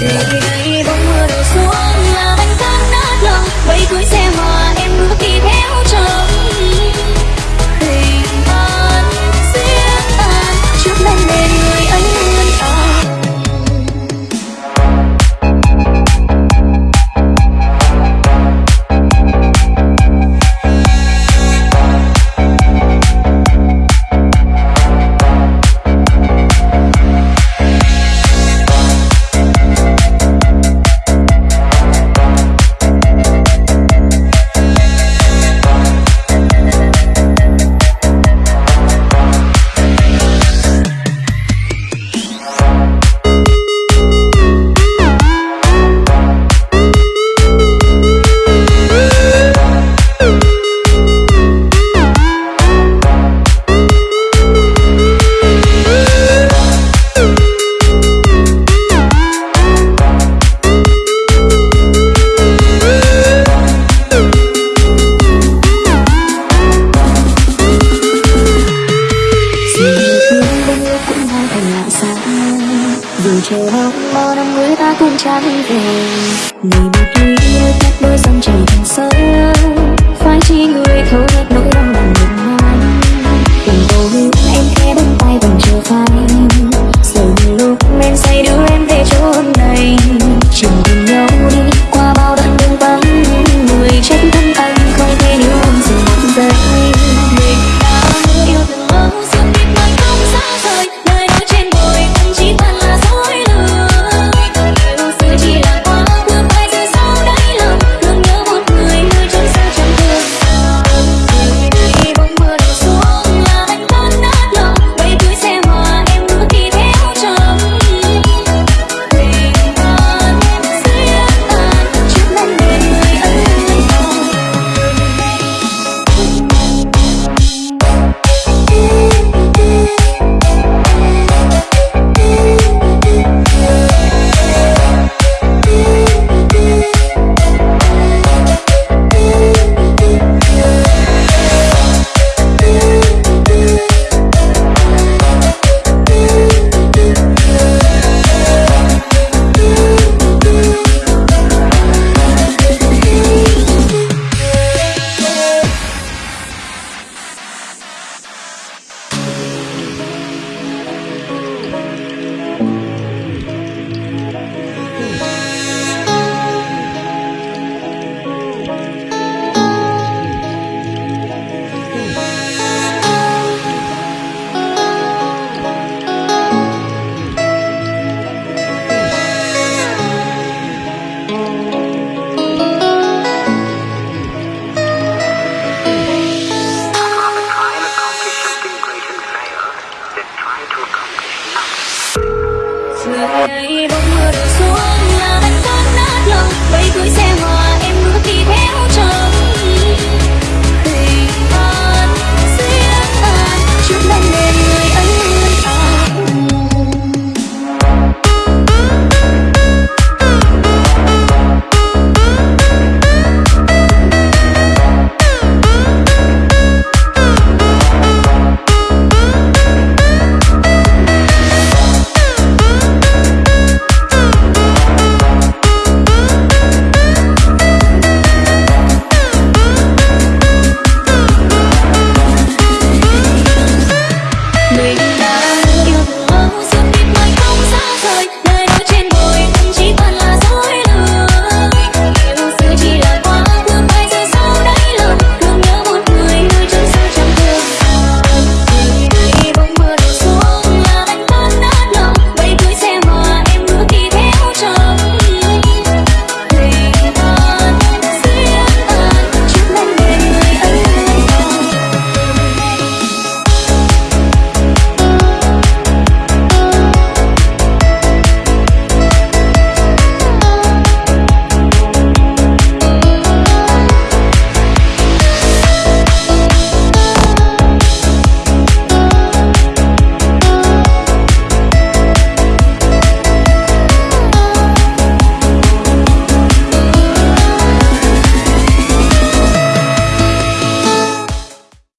ngày ngày bông mưa đổ xuống, nhà anh tan nát lòng. Vẫy cưới xe hòa em bước đi theo dù chờ mong bao năm người ta cũng chẳng về. Này một người yêu cách đôi dòng trời thành sông phải chi người thấu hết người bóng mưa đổ xuống là anh tan nát lòng vẫy cưới xe hoa